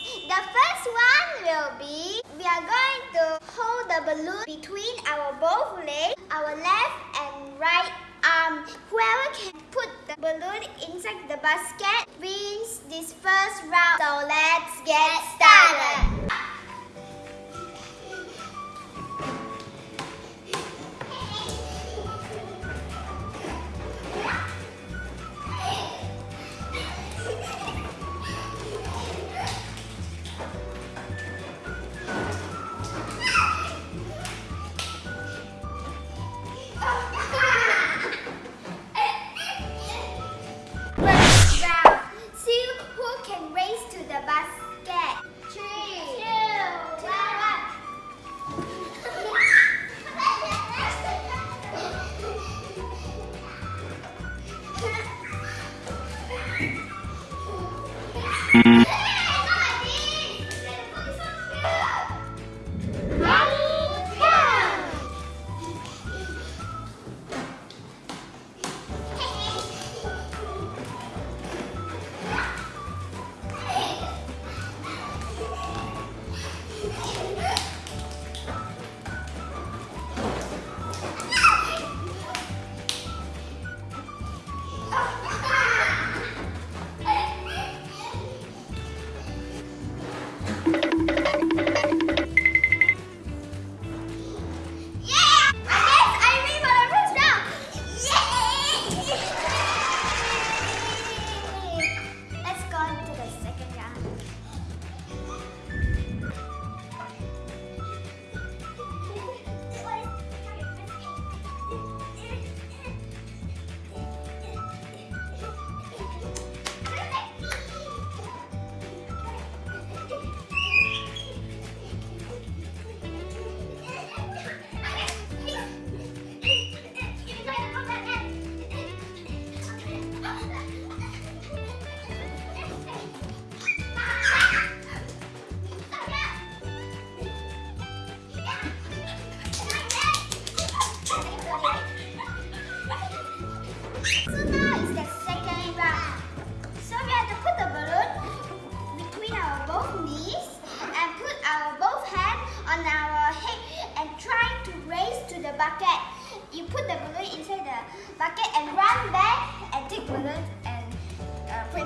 The first one will be, we are going to hold the balloon between our both legs, our left and right arm. Whoever can put the balloon inside the basket wins this first round. So let's get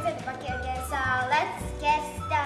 the bucket. So let's get started.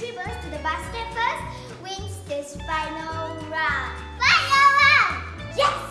retrievers to the basket first wins this final round. Final round! Yes!